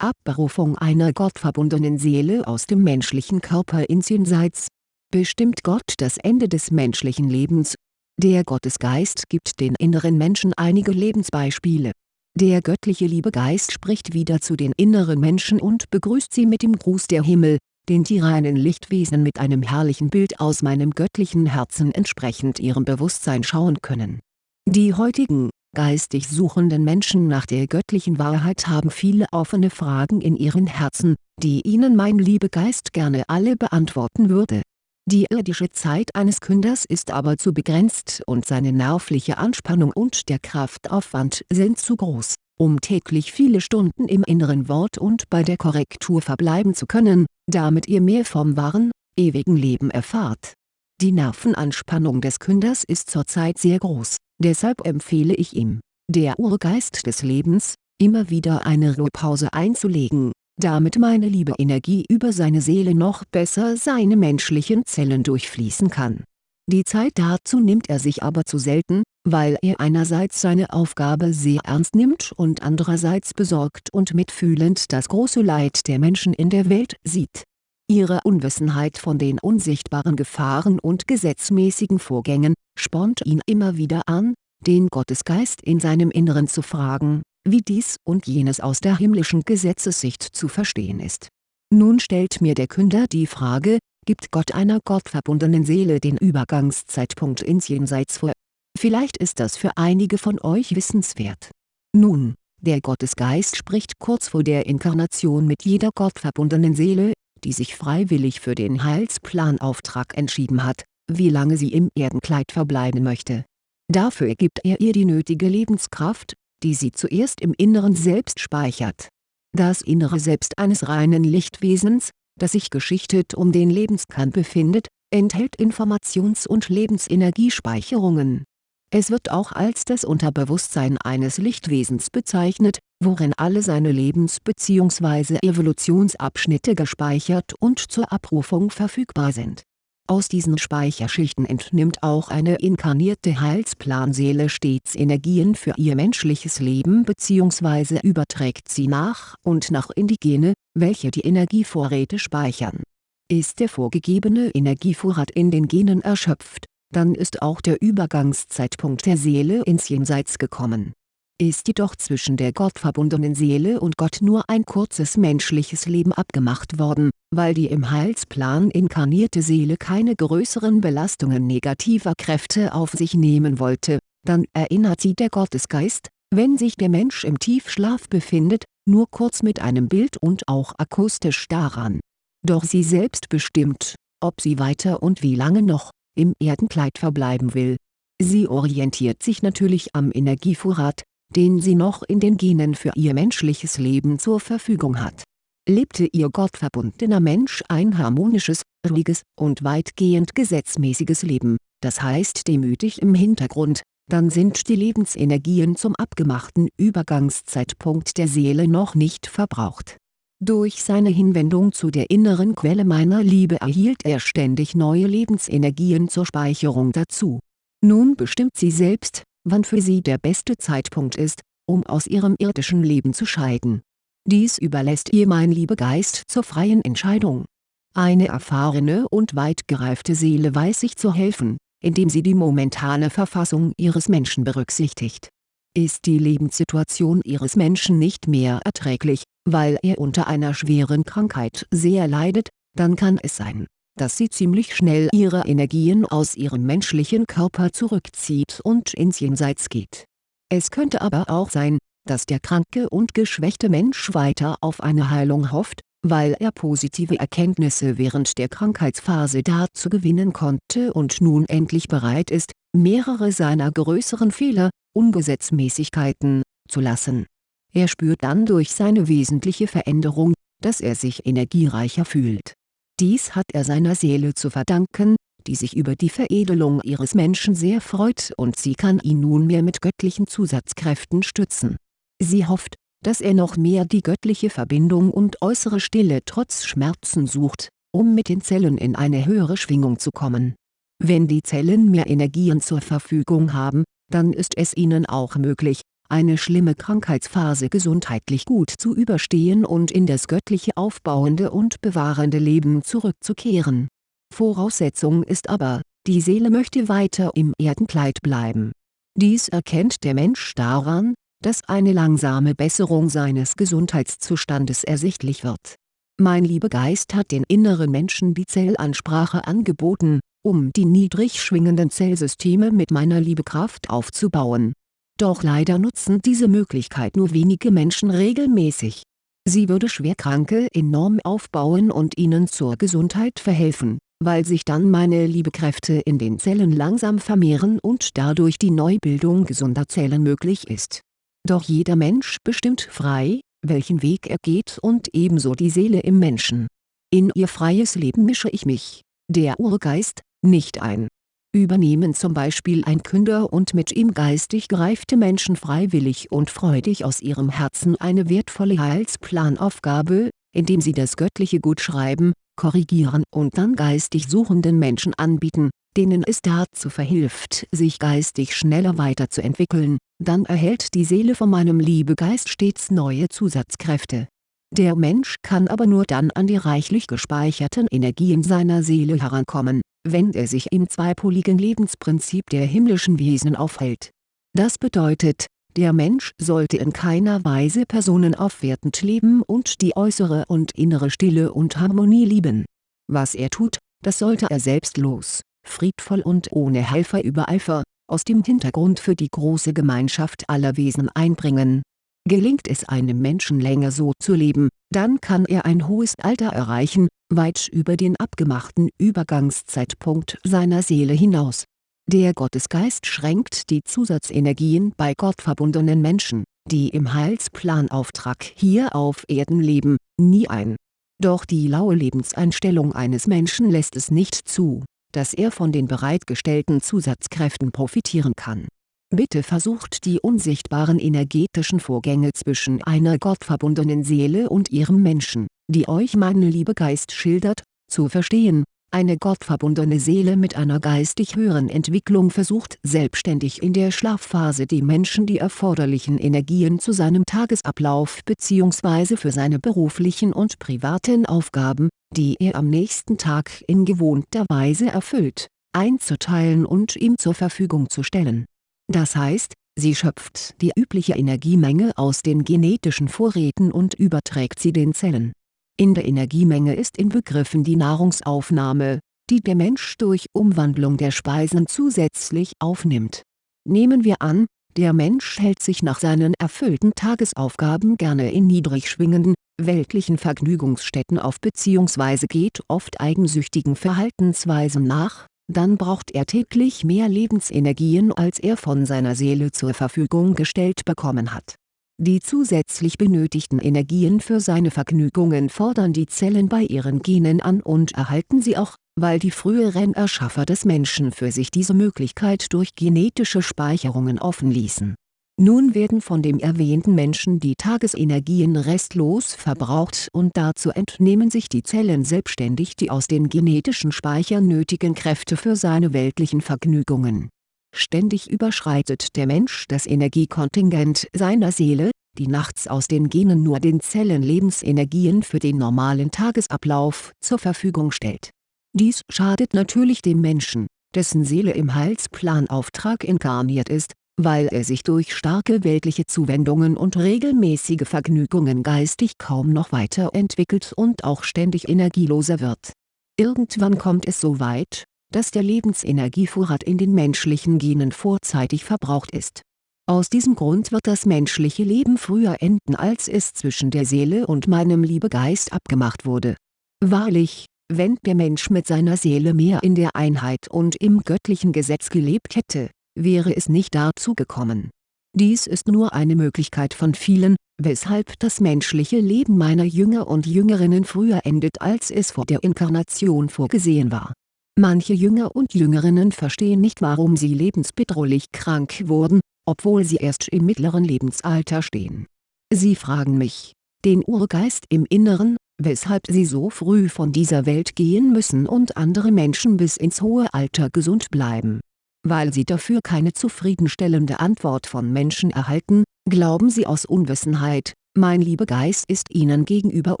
Abberufung einer gottverbundenen Seele aus dem menschlichen Körper ins Jenseits. Bestimmt Gott das Ende des menschlichen Lebens? Der Gottesgeist gibt den inneren Menschen einige Lebensbeispiele. Der göttliche Liebegeist spricht wieder zu den inneren Menschen und begrüßt sie mit dem Gruß der Himmel, den die reinen Lichtwesen mit einem herrlichen Bild aus meinem göttlichen Herzen entsprechend ihrem Bewusstsein schauen können. Die heutigen, geistig suchenden Menschen nach der göttlichen Wahrheit haben viele offene Fragen in ihren Herzen, die ihnen mein Liebegeist gerne alle beantworten würde. Die irdische Zeit eines Künders ist aber zu begrenzt und seine nervliche Anspannung und der Kraftaufwand sind zu groß, um täglich viele Stunden im inneren Wort und bei der Korrektur verbleiben zu können, damit ihr mehr vom wahren, ewigen Leben erfahrt. Die Nervenanspannung des Künders ist zurzeit sehr groß Deshalb empfehle ich ihm, der Urgeist des Lebens, immer wieder eine Ruhepause einzulegen, damit meine liebe Energie über seine Seele noch besser seine menschlichen Zellen durchfließen kann. Die Zeit dazu nimmt er sich aber zu selten, weil er einerseits seine Aufgabe sehr ernst nimmt und andererseits besorgt und mitfühlend das große Leid der Menschen in der Welt sieht. Ihre Unwissenheit von den unsichtbaren Gefahren und gesetzmäßigen Vorgängen, spornt ihn immer wieder an, den Gottesgeist in seinem Inneren zu fragen, wie dies und jenes aus der himmlischen Gesetzessicht zu verstehen ist. Nun stellt mir der Künder die Frage, gibt Gott einer gottverbundenen Seele den Übergangszeitpunkt ins Jenseits vor? Vielleicht ist das für einige von euch wissenswert. Nun, der Gottesgeist spricht kurz vor der Inkarnation mit jeder gottverbundenen Seele, die sich freiwillig für den Heilsplanauftrag entschieden hat, wie lange sie im Erdenkleid verbleiben möchte. Dafür gibt er ihr die nötige Lebenskraft, die sie zuerst im Inneren Selbst speichert. Das innere Selbst eines reinen Lichtwesens, das sich geschichtet um den Lebenskern befindet, enthält Informations- und Lebensenergiespeicherungen. Es wird auch als das Unterbewusstsein eines Lichtwesens bezeichnet, worin alle seine Lebens- bzw. Evolutionsabschnitte gespeichert und zur Abrufung verfügbar sind aus diesen Speicherschichten entnimmt auch eine inkarnierte Heilsplanseele stets Energien für ihr menschliches Leben bzw. überträgt sie nach und nach in die Gene, welche die Energievorräte speichern. Ist der vorgegebene Energievorrat in den Genen erschöpft, dann ist auch der Übergangszeitpunkt der Seele ins Jenseits gekommen ist jedoch zwischen der gottverbundenen Seele und Gott nur ein kurzes menschliches Leben abgemacht worden, weil die im Heilsplan inkarnierte Seele keine größeren Belastungen negativer Kräfte auf sich nehmen wollte, dann erinnert sie der Gottesgeist, wenn sich der Mensch im Tiefschlaf befindet, nur kurz mit einem Bild und auch akustisch daran. Doch sie selbst bestimmt, ob sie weiter und wie lange noch, im Erdenkleid verbleiben will. Sie orientiert sich natürlich am Energievorrat, den sie noch in den Genen für ihr menschliches Leben zur Verfügung hat. Lebte ihr gottverbundener Mensch ein harmonisches, ruhiges und weitgehend gesetzmäßiges Leben, das heißt demütig im Hintergrund, dann sind die Lebensenergien zum abgemachten Übergangszeitpunkt der Seele noch nicht verbraucht. Durch seine Hinwendung zu der inneren Quelle meiner Liebe erhielt er ständig neue Lebensenergien zur Speicherung dazu. Nun bestimmt sie selbst, wann für sie der beste Zeitpunkt ist, um aus ihrem irdischen Leben zu scheiden. Dies überlässt ihr mein Liebegeist zur freien Entscheidung. Eine erfahrene und weit gereifte Seele weiß sich zu helfen, indem sie die momentane Verfassung ihres Menschen berücksichtigt. Ist die Lebenssituation ihres Menschen nicht mehr erträglich, weil er unter einer schweren Krankheit sehr leidet, dann kann es sein, dass sie ziemlich schnell ihre Energien aus ihrem menschlichen Körper zurückzieht und ins Jenseits geht. Es könnte aber auch sein, dass der kranke und geschwächte Mensch weiter auf eine Heilung hofft, weil er positive Erkenntnisse während der Krankheitsphase dazu gewinnen konnte und nun endlich bereit ist, mehrere seiner größeren Fehler, Ungesetzmäßigkeiten, zu lassen. Er spürt dann durch seine wesentliche Veränderung, dass er sich energiereicher fühlt dies hat er seiner Seele zu verdanken, die sich über die Veredelung ihres Menschen sehr freut und sie kann ihn nunmehr mit göttlichen Zusatzkräften stützen. Sie hofft, dass er noch mehr die göttliche Verbindung und äußere Stille trotz Schmerzen sucht, um mit den Zellen in eine höhere Schwingung zu kommen. Wenn die Zellen mehr Energien zur Verfügung haben, dann ist es ihnen auch möglich, eine schlimme Krankheitsphase gesundheitlich gut zu überstehen und in das göttliche aufbauende und bewahrende Leben zurückzukehren. Voraussetzung ist aber, die Seele möchte weiter im Erdenkleid bleiben. Dies erkennt der Mensch daran, dass eine langsame Besserung seines Gesundheitszustandes ersichtlich wird. Mein Liebegeist hat den inneren Menschen die Zellansprache angeboten, um die niedrig schwingenden Zellsysteme mit meiner Liebekraft aufzubauen. Doch leider nutzen diese Möglichkeit nur wenige Menschen regelmäßig. Sie würde Schwerkranke enorm aufbauen und ihnen zur Gesundheit verhelfen, weil sich dann meine Liebekräfte in den Zellen langsam vermehren und dadurch die Neubildung gesunder Zellen möglich ist doch jeder Mensch bestimmt frei, welchen Weg er geht und ebenso die Seele im Menschen. In ihr freies Leben mische ich mich, der Urgeist, nicht ein. Übernehmen zum Beispiel ein Künder und mit ihm geistig gereifte Menschen freiwillig und freudig aus ihrem Herzen eine wertvolle Heilsplanaufgabe, indem sie das göttliche Gut schreiben, korrigieren und dann geistig suchenden Menschen anbieten, denen es dazu verhilft sich geistig schneller weiterzuentwickeln, dann erhält die Seele von meinem Liebegeist stets neue Zusatzkräfte. Der Mensch kann aber nur dann an die reichlich gespeicherten Energien seiner Seele herankommen, wenn er sich im zweipoligen Lebensprinzip der himmlischen Wesen aufhält. Das bedeutet, der Mensch sollte in keiner Weise personenaufwertend leben und die äußere und innere Stille und Harmonie lieben. Was er tut, das sollte er selbstlos friedvoll und ohne Helfer übereifer, aus dem Hintergrund für die große Gemeinschaft aller Wesen einbringen. Gelingt es einem Menschen länger so zu leben, dann kann er ein hohes Alter erreichen, weit über den abgemachten Übergangszeitpunkt seiner Seele hinaus. Der Gottesgeist schränkt die Zusatzenergien bei gottverbundenen Menschen, die im Heilsplanauftrag hier auf Erden leben, nie ein. Doch die laue Lebenseinstellung eines Menschen lässt es nicht zu dass er von den bereitgestellten Zusatzkräften profitieren kann. Bitte versucht die unsichtbaren energetischen Vorgänge zwischen einer gottverbundenen Seele und ihrem Menschen, die euch meine Liebegeist schildert, zu verstehen eine gottverbundene Seele mit einer geistig höheren Entwicklung versucht selbstständig in der Schlafphase dem Menschen die erforderlichen Energien zu seinem Tagesablauf bzw. für seine beruflichen und privaten Aufgaben, die er am nächsten Tag in gewohnter Weise erfüllt, einzuteilen und ihm zur Verfügung zu stellen. Das heißt, sie schöpft die übliche Energiemenge aus den genetischen Vorräten und überträgt sie den Zellen in der Energiemenge ist inbegriffen die Nahrungsaufnahme, die der Mensch durch Umwandlung der Speisen zusätzlich aufnimmt. Nehmen wir an, der Mensch hält sich nach seinen erfüllten Tagesaufgaben gerne in niedrig schwingenden, weltlichen Vergnügungsstätten auf bzw. geht oft eigensüchtigen Verhaltensweisen nach, dann braucht er täglich mehr Lebensenergien als er von seiner Seele zur Verfügung gestellt bekommen hat die zusätzlich benötigten Energien für seine Vergnügungen fordern die Zellen bei ihren Genen an und erhalten sie auch, weil die früheren Erschaffer des Menschen für sich diese Möglichkeit durch genetische Speicherungen offen ließen. Nun werden von dem erwähnten Menschen die Tagesenergien restlos verbraucht und dazu entnehmen sich die Zellen selbstständig die aus den genetischen Speichern nötigen Kräfte für seine weltlichen Vergnügungen Ständig überschreitet der Mensch das Energiekontingent seiner Seele, die nachts aus den Genen nur den Zellen Lebensenergien für den normalen Tagesablauf zur Verfügung stellt. Dies schadet natürlich dem Menschen, dessen Seele im Heilsplanauftrag inkarniert ist, weil er sich durch starke weltliche Zuwendungen und regelmäßige Vergnügungen geistig kaum noch weiterentwickelt und auch ständig energieloser wird. Irgendwann kommt es so weit, dass der Lebensenergievorrat in den menschlichen Genen vorzeitig verbraucht ist. Aus diesem Grund wird das menschliche Leben früher enden als es zwischen der Seele und meinem Liebegeist abgemacht wurde. Wahrlich, wenn der Mensch mit seiner Seele mehr in der Einheit und im göttlichen Gesetz gelebt hätte, wäre es nicht dazu gekommen. Dies ist nur eine Möglichkeit von vielen, weshalb das menschliche Leben meiner Jünger und Jüngerinnen früher endet als es vor der Inkarnation vorgesehen war Manche Jünger und Jüngerinnen verstehen nicht warum sie lebensbedrohlich krank wurden, obwohl sie erst im mittleren Lebensalter stehen. Sie fragen mich, den Urgeist im Inneren, weshalb sie so früh von dieser Welt gehen müssen und andere Menschen bis ins hohe Alter gesund bleiben. Weil sie dafür keine zufriedenstellende Antwort von Menschen erhalten, Glauben Sie aus Unwissenheit, mein lieber Geist ist Ihnen gegenüber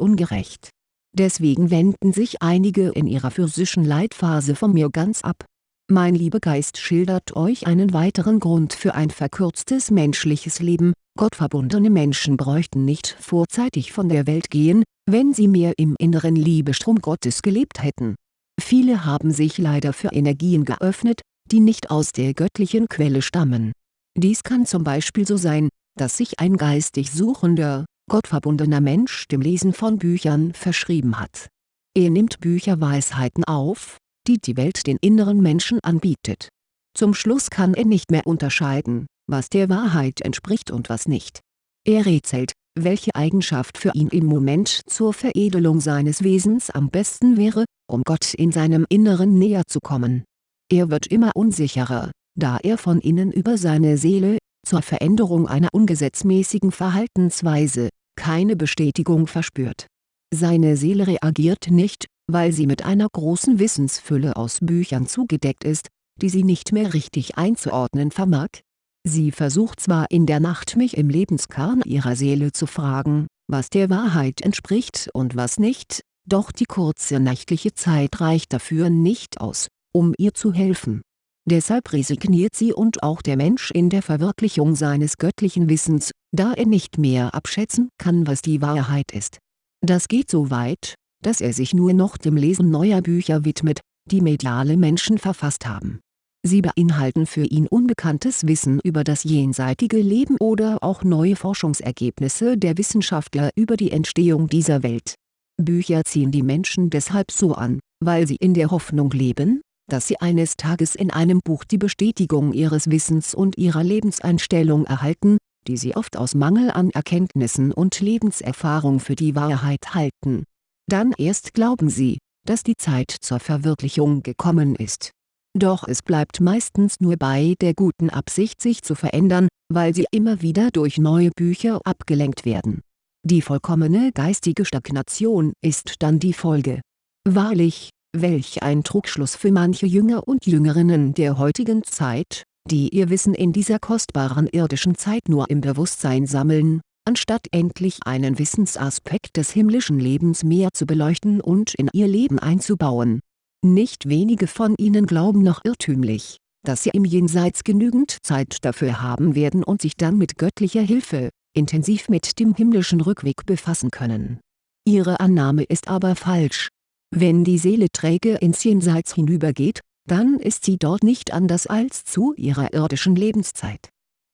ungerecht. Deswegen wenden sich einige in ihrer physischen Leitphase von mir ganz ab. Mein lieber Geist schildert euch einen weiteren Grund für ein verkürztes menschliches Leben, gottverbundene Menschen bräuchten nicht vorzeitig von der Welt gehen, wenn sie mehr im inneren Liebestrom Gottes gelebt hätten. Viele haben sich leider für Energien geöffnet, die nicht aus der göttlichen Quelle stammen. Dies kann zum Beispiel so sein, dass sich ein geistig suchender, gottverbundener Mensch dem Lesen von Büchern verschrieben hat. Er nimmt Bücherweisheiten auf, die die Welt den inneren Menschen anbietet. Zum Schluss kann er nicht mehr unterscheiden, was der Wahrheit entspricht und was nicht. Er rätselt, welche Eigenschaft für ihn im Moment zur Veredelung seines Wesens am besten wäre, um Gott in seinem Inneren näher zu kommen. Er wird immer unsicherer, da er von innen über seine Seele, zur Veränderung einer ungesetzmäßigen Verhaltensweise, keine Bestätigung verspürt. Seine Seele reagiert nicht, weil sie mit einer großen Wissensfülle aus Büchern zugedeckt ist, die sie nicht mehr richtig einzuordnen vermag. Sie versucht zwar in der Nacht mich im Lebenskern ihrer Seele zu fragen, was der Wahrheit entspricht und was nicht, doch die kurze nächtliche Zeit reicht dafür nicht aus, um ihr zu helfen. Deshalb resigniert sie und auch der Mensch in der Verwirklichung seines göttlichen Wissens, da er nicht mehr abschätzen kann was die Wahrheit ist. Das geht so weit, dass er sich nur noch dem Lesen neuer Bücher widmet, die mediale Menschen verfasst haben. Sie beinhalten für ihn unbekanntes Wissen über das jenseitige Leben oder auch neue Forschungsergebnisse der Wissenschaftler über die Entstehung dieser Welt. Bücher ziehen die Menschen deshalb so an, weil sie in der Hoffnung leben, dass sie eines Tages in einem Buch die Bestätigung ihres Wissens und ihrer Lebenseinstellung erhalten, die sie oft aus Mangel an Erkenntnissen und Lebenserfahrung für die Wahrheit halten dann erst glauben sie, dass die Zeit zur Verwirklichung gekommen ist. Doch es bleibt meistens nur bei der guten Absicht sich zu verändern, weil sie immer wieder durch neue Bücher abgelenkt werden. Die vollkommene geistige Stagnation ist dann die Folge. Wahrlich, welch ein Trugschluss für manche Jünger und Jüngerinnen der heutigen Zeit, die ihr Wissen in dieser kostbaren irdischen Zeit nur im Bewusstsein sammeln, anstatt endlich einen Wissensaspekt des himmlischen Lebens mehr zu beleuchten und in ihr Leben einzubauen. Nicht wenige von ihnen glauben noch irrtümlich, dass sie im Jenseits genügend Zeit dafür haben werden und sich dann mit göttlicher Hilfe, intensiv mit dem himmlischen Rückweg befassen können. Ihre Annahme ist aber falsch. Wenn die Seele träge ins Jenseits hinübergeht, dann ist sie dort nicht anders als zu ihrer irdischen Lebenszeit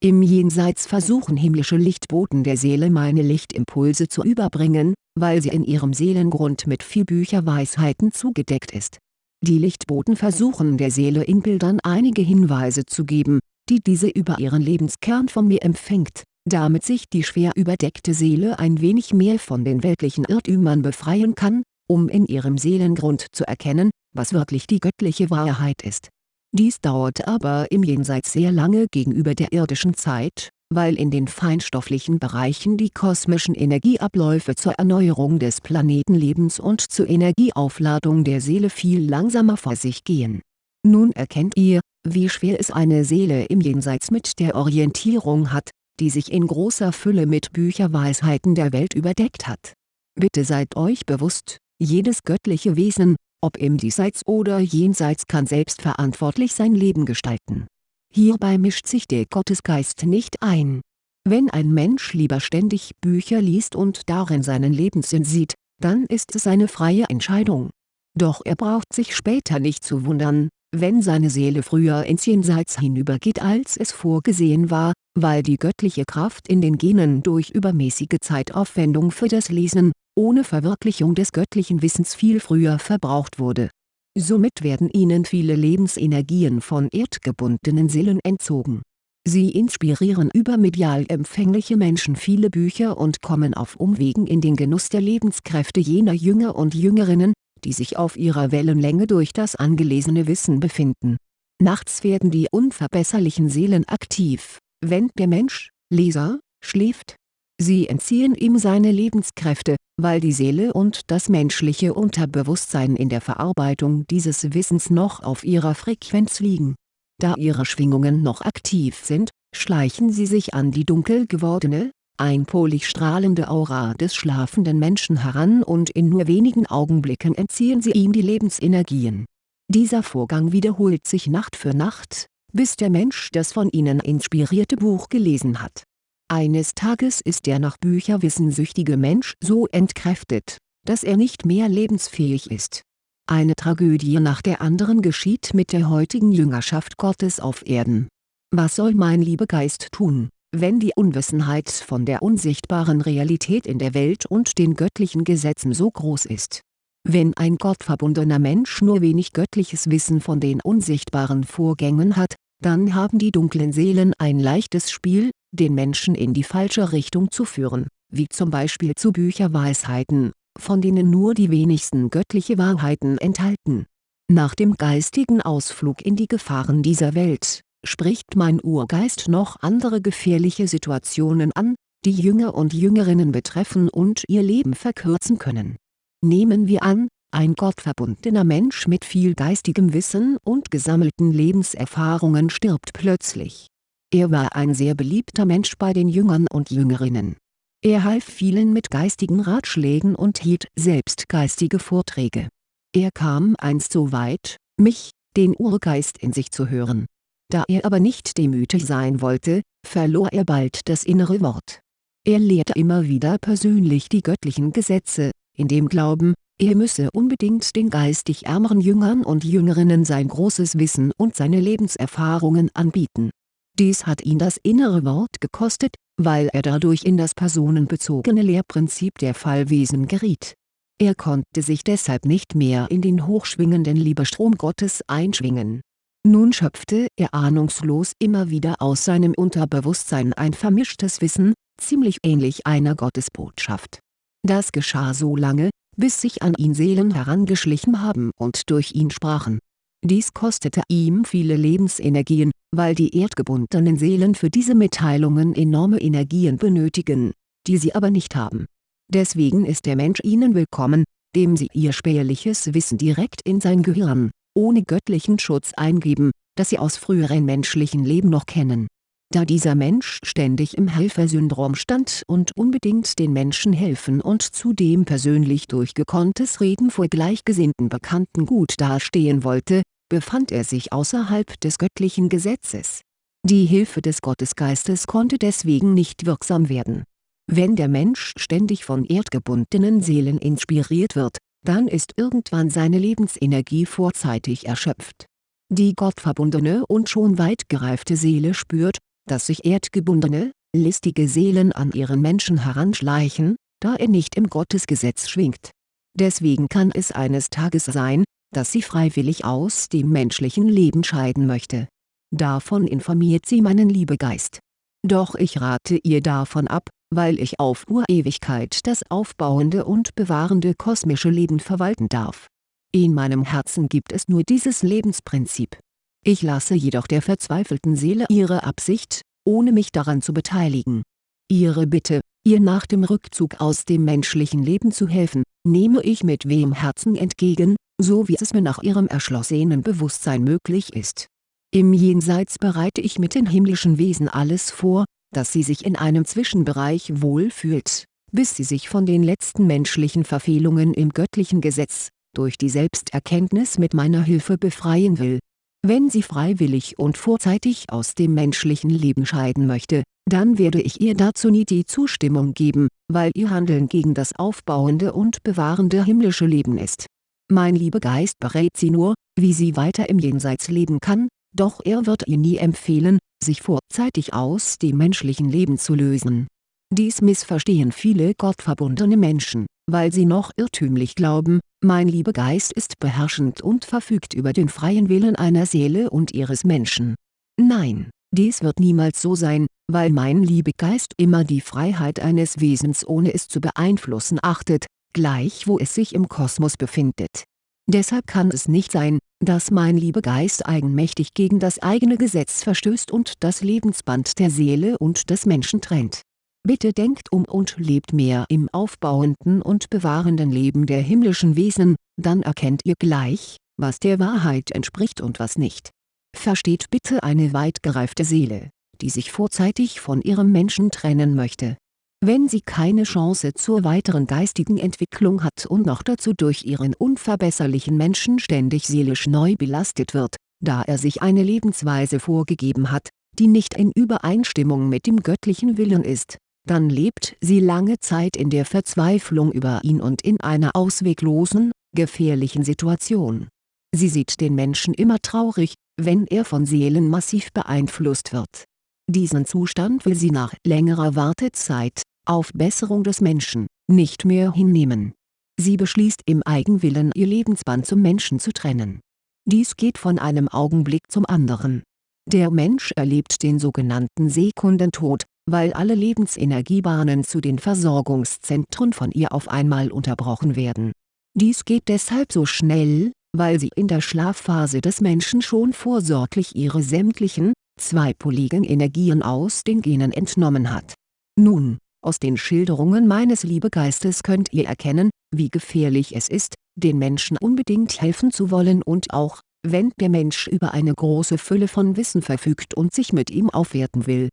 im Jenseits versuchen himmlische Lichtboten der Seele meine Lichtimpulse zu überbringen, weil sie in ihrem Seelengrund mit viel Bücherweisheiten zugedeckt ist. Die Lichtboten versuchen der Seele in Bildern einige Hinweise zu geben, die diese über ihren Lebenskern von mir empfängt, damit sich die schwer überdeckte Seele ein wenig mehr von den weltlichen Irrtümern befreien kann, um in ihrem Seelengrund zu erkennen, was wirklich die göttliche Wahrheit ist dies dauert aber im Jenseits sehr lange gegenüber der irdischen Zeit, weil in den feinstofflichen Bereichen die kosmischen Energieabläufe zur Erneuerung des Planetenlebens und zur Energieaufladung der Seele viel langsamer vor sich gehen. Nun erkennt ihr, wie schwer es eine Seele im Jenseits mit der Orientierung hat, die sich in großer Fülle mit Bücherweisheiten der Welt überdeckt hat. Bitte seid euch bewusst, jedes göttliche Wesen, ob im Diesseits oder Jenseits kann selbstverantwortlich sein Leben gestalten. Hierbei mischt sich der Gottesgeist nicht ein. Wenn ein Mensch lieber ständig Bücher liest und darin seinen Lebenssinn sieht, dann ist es eine freie Entscheidung. Doch er braucht sich später nicht zu wundern, wenn seine Seele früher ins Jenseits hinübergeht als es vorgesehen war, weil die göttliche Kraft in den Genen durch übermäßige Zeitaufwendung für das Lesen, ohne Verwirklichung des göttlichen Wissens viel früher verbraucht wurde. Somit werden ihnen viele Lebensenergien von erdgebundenen Seelen entzogen. Sie inspirieren übermedial empfängliche Menschen viele Bücher und kommen auf Umwegen in den Genuss der Lebenskräfte jener Jünger und Jüngerinnen, die sich auf ihrer Wellenlänge durch das angelesene Wissen befinden. Nachts werden die unverbesserlichen Seelen aktiv, wenn der Mensch, Leser, schläft. Sie entziehen ihm seine Lebenskräfte, weil die Seele und das menschliche Unterbewusstsein in der Verarbeitung dieses Wissens noch auf ihrer Frequenz liegen. Da ihre Schwingungen noch aktiv sind, schleichen sie sich an die dunkel gewordene, einpolig strahlende Aura des schlafenden Menschen heran und in nur wenigen Augenblicken entziehen sie ihm die Lebensenergien. Dieser Vorgang wiederholt sich Nacht für Nacht, bis der Mensch das von ihnen inspirierte Buch gelesen hat. Eines Tages ist der nach Bücherwissen süchtige Mensch so entkräftet, dass er nicht mehr lebensfähig ist. Eine Tragödie nach der anderen geschieht mit der heutigen Jüngerschaft Gottes auf Erden. Was soll mein Liebegeist tun, wenn die Unwissenheit von der unsichtbaren Realität in der Welt und den göttlichen Gesetzen so groß ist? Wenn ein gottverbundener Mensch nur wenig göttliches Wissen von den unsichtbaren Vorgängen hat, dann haben die dunklen Seelen ein leichtes Spiel, den Menschen in die falsche Richtung zu führen, wie zum Beispiel zu Bücherweisheiten, von denen nur die wenigsten göttliche Wahrheiten enthalten. Nach dem geistigen Ausflug in die Gefahren dieser Welt, spricht mein Urgeist noch andere gefährliche Situationen an, die Jünger und Jüngerinnen betreffen und ihr Leben verkürzen können. Nehmen wir an, ein gottverbundener Mensch mit viel geistigem Wissen und gesammelten Lebenserfahrungen stirbt plötzlich. Er war ein sehr beliebter Mensch bei den Jüngern und Jüngerinnen. Er half vielen mit geistigen Ratschlägen und hielt selbst geistige Vorträge. Er kam einst so weit, mich, den Urgeist in sich zu hören. Da er aber nicht demütig sein wollte, verlor er bald das innere Wort. Er lehrte immer wieder persönlich die göttlichen Gesetze, in dem Glauben, er müsse unbedingt den geistig ärmeren Jüngern und Jüngerinnen sein großes Wissen und seine Lebenserfahrungen anbieten. Dies hat ihn das innere Wort gekostet, weil er dadurch in das personenbezogene Lehrprinzip der Fallwesen geriet. Er konnte sich deshalb nicht mehr in den hochschwingenden Liebestrom Gottes einschwingen. Nun schöpfte er ahnungslos immer wieder aus seinem Unterbewusstsein ein vermischtes Wissen, ziemlich ähnlich einer Gottesbotschaft. Das geschah so lange, bis sich an ihn Seelen herangeschlichen haben und durch ihn sprachen. Dies kostete ihm viele Lebensenergien, weil die erdgebundenen Seelen für diese Mitteilungen enorme Energien benötigen, die sie aber nicht haben. Deswegen ist der Mensch ihnen willkommen, dem sie ihr spärliches Wissen direkt in sein Gehirn, ohne göttlichen Schutz eingeben, das sie aus früheren menschlichen Leben noch kennen da dieser Mensch ständig im Helfersyndrom stand und unbedingt den Menschen helfen und zudem persönlich durch gekonntes Reden vor gleichgesinnten Bekannten gut dastehen wollte, befand er sich außerhalb des göttlichen Gesetzes. Die Hilfe des Gottesgeistes konnte deswegen nicht wirksam werden. Wenn der Mensch ständig von erdgebundenen Seelen inspiriert wird, dann ist irgendwann seine Lebensenergie vorzeitig erschöpft. Die gottverbundene und schon weit gereifte Seele spürt, dass sich erdgebundene, listige Seelen an ihren Menschen heranschleichen, da er nicht im Gottesgesetz schwingt. Deswegen kann es eines Tages sein, dass sie freiwillig aus dem menschlichen Leben scheiden möchte. Davon informiert sie meinen Liebegeist. Doch ich rate ihr davon ab, weil ich auf Urewigkeit das aufbauende und bewahrende kosmische Leben verwalten darf. In meinem Herzen gibt es nur dieses Lebensprinzip ich lasse jedoch der verzweifelten Seele ihre Absicht, ohne mich daran zu beteiligen. Ihre Bitte, ihr nach dem Rückzug aus dem menschlichen Leben zu helfen, nehme ich mit wehem Herzen entgegen, so wie es mir nach ihrem erschlossenen Bewusstsein möglich ist. Im Jenseits bereite ich mit den himmlischen Wesen alles vor, dass sie sich in einem Zwischenbereich wohlfühlt, bis sie sich von den letzten menschlichen Verfehlungen im göttlichen Gesetz, durch die Selbsterkenntnis mit meiner Hilfe befreien will wenn sie freiwillig und vorzeitig aus dem menschlichen Leben scheiden möchte, dann werde ich ihr dazu nie die Zustimmung geben, weil ihr Handeln gegen das aufbauende und bewahrende himmlische Leben ist. Mein Liebegeist berät sie nur, wie sie weiter im Jenseits leben kann, doch er wird ihr nie empfehlen, sich vorzeitig aus dem menschlichen Leben zu lösen. Dies missverstehen viele gottverbundene Menschen, weil sie noch irrtümlich glauben, mein Liebegeist ist beherrschend und verfügt über den freien Willen einer Seele und ihres Menschen. Nein, dies wird niemals so sein, weil mein Liebegeist immer die Freiheit eines Wesens ohne es zu beeinflussen achtet, gleich wo es sich im Kosmos befindet. Deshalb kann es nicht sein, dass mein Liebegeist eigenmächtig gegen das eigene Gesetz verstößt und das Lebensband der Seele und des Menschen trennt Bitte denkt um und lebt mehr im aufbauenden und bewahrenden Leben der himmlischen Wesen, dann erkennt ihr gleich, was der Wahrheit entspricht und was nicht. Versteht bitte eine weit gereifte Seele, die sich vorzeitig von ihrem Menschen trennen möchte. Wenn sie keine Chance zur weiteren geistigen Entwicklung hat und noch dazu durch ihren unverbesserlichen Menschen ständig seelisch neu belastet wird, da er sich eine Lebensweise vorgegeben hat, die nicht in Übereinstimmung mit dem göttlichen Willen ist, dann lebt sie lange Zeit in der Verzweiflung über ihn und in einer ausweglosen, gefährlichen Situation. Sie sieht den Menschen immer traurig, wenn er von Seelen massiv beeinflusst wird. Diesen Zustand will sie nach längerer Wartezeit, auf Besserung des Menschen, nicht mehr hinnehmen. Sie beschließt im Eigenwillen ihr Lebensband zum Menschen zu trennen. Dies geht von einem Augenblick zum anderen. Der Mensch erlebt den sogenannten Sekundentod, weil alle Lebensenergiebahnen zu den Versorgungszentren von ihr auf einmal unterbrochen werden. Dies geht deshalb so schnell, weil sie in der Schlafphase des Menschen schon vorsorglich ihre sämtlichen, zweipoligen Energien aus den Genen entnommen hat. Nun, aus den Schilderungen meines Liebegeistes könnt ihr erkennen, wie gefährlich es ist, den Menschen unbedingt helfen zu wollen und auch, wenn der Mensch über eine große Fülle von Wissen verfügt und sich mit ihm aufwerten will.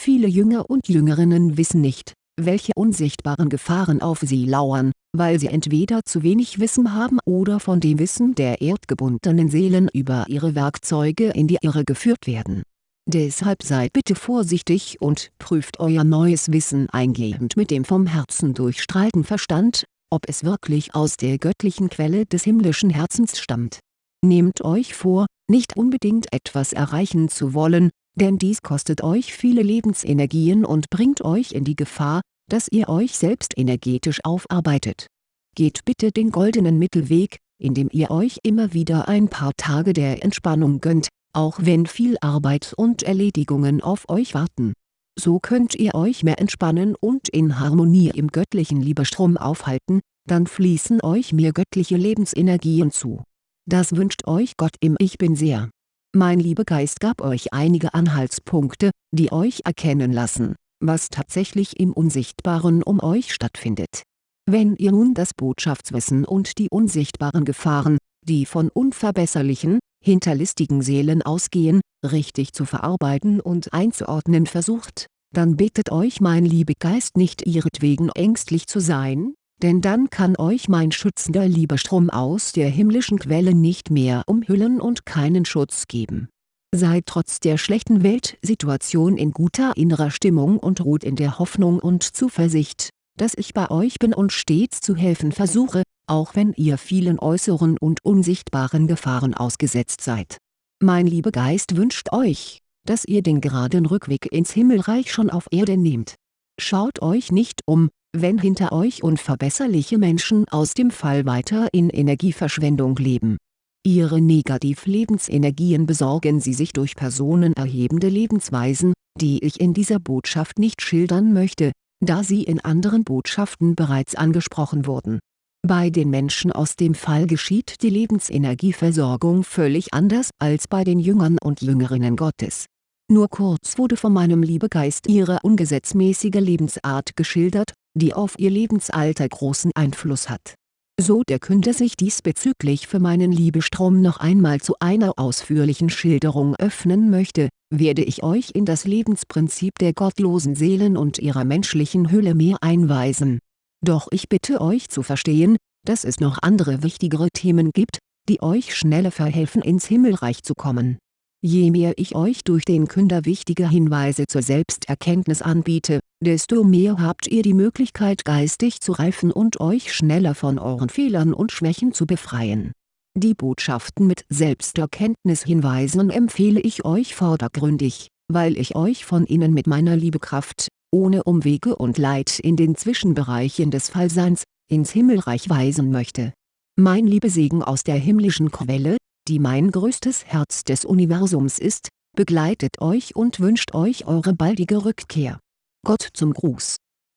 Viele Jünger und Jüngerinnen wissen nicht, welche unsichtbaren Gefahren auf sie lauern, weil sie entweder zu wenig Wissen haben oder von dem Wissen der erdgebundenen Seelen über ihre Werkzeuge in die Irre geführt werden. Deshalb seid bitte vorsichtig und prüft euer neues Wissen eingehend mit dem vom Herzen durchstrahlten Verstand, ob es wirklich aus der göttlichen Quelle des himmlischen Herzens stammt. Nehmt euch vor, nicht unbedingt etwas erreichen zu wollen, denn dies kostet euch viele Lebensenergien und bringt euch in die Gefahr, dass ihr euch selbst energetisch aufarbeitet. Geht bitte den goldenen Mittelweg, indem ihr euch immer wieder ein paar Tage der Entspannung gönnt, auch wenn viel Arbeit und Erledigungen auf euch warten. So könnt ihr euch mehr entspannen und in Harmonie im göttlichen Liebestrom aufhalten, dann fließen euch mehr göttliche Lebensenergien zu. Das wünscht euch Gott im Ich Bin sehr. Mein Liebegeist gab euch einige Anhaltspunkte, die euch erkennen lassen, was tatsächlich im Unsichtbaren um euch stattfindet. Wenn ihr nun das Botschaftswissen und die unsichtbaren Gefahren, die von unverbesserlichen, hinterlistigen Seelen ausgehen, richtig zu verarbeiten und einzuordnen versucht, dann bittet euch mein Liebegeist nicht ihretwegen ängstlich zu sein, denn dann kann euch mein schützender Liebestrom aus der himmlischen Quelle nicht mehr umhüllen und keinen Schutz geben. Seid trotz der schlechten Weltsituation in guter innerer Stimmung und ruht in der Hoffnung und Zuversicht, dass ich bei euch bin und stets zu helfen versuche, auch wenn ihr vielen äußeren und unsichtbaren Gefahren ausgesetzt seid. Mein Liebegeist wünscht euch, dass ihr den geraden Rückweg ins Himmelreich schon auf Erde nehmt. Schaut euch nicht um, wenn hinter euch unverbesserliche Menschen aus dem Fall weiter in Energieverschwendung leben. Ihre Negativ-Lebensenergien besorgen sie sich durch personenerhebende Lebensweisen, die ich in dieser Botschaft nicht schildern möchte, da sie in anderen Botschaften bereits angesprochen wurden. Bei den Menschen aus dem Fall geschieht die Lebensenergieversorgung völlig anders als bei den Jüngern und Jüngerinnen Gottes. Nur kurz wurde von meinem Liebegeist ihre ungesetzmäßige Lebensart geschildert, die auf ihr Lebensalter großen Einfluss hat. So der Künder sich diesbezüglich für meinen Liebestrom noch einmal zu einer ausführlichen Schilderung öffnen möchte, werde ich euch in das Lebensprinzip der gottlosen Seelen und ihrer menschlichen Hülle mehr einweisen. Doch ich bitte euch zu verstehen, dass es noch andere wichtigere Themen gibt, die euch schneller verhelfen ins Himmelreich zu kommen. Je mehr ich euch durch den Künder wichtige Hinweise zur Selbsterkenntnis anbiete, desto mehr habt ihr die Möglichkeit geistig zu reifen und euch schneller von euren Fehlern und Schwächen zu befreien die Botschaften mit Selbsterkenntnishinweisen empfehle ich euch vordergründig, weil ich euch von innen mit meiner Liebekraft, ohne Umwege und Leid in den Zwischenbereichen des Fallseins, ins Himmelreich weisen möchte. Mein Liebesegen aus der himmlischen Quelle, die mein größtes Herz des Universums ist, begleitet euch und wünscht euch eure baldige Rückkehr. Gott zum Gruß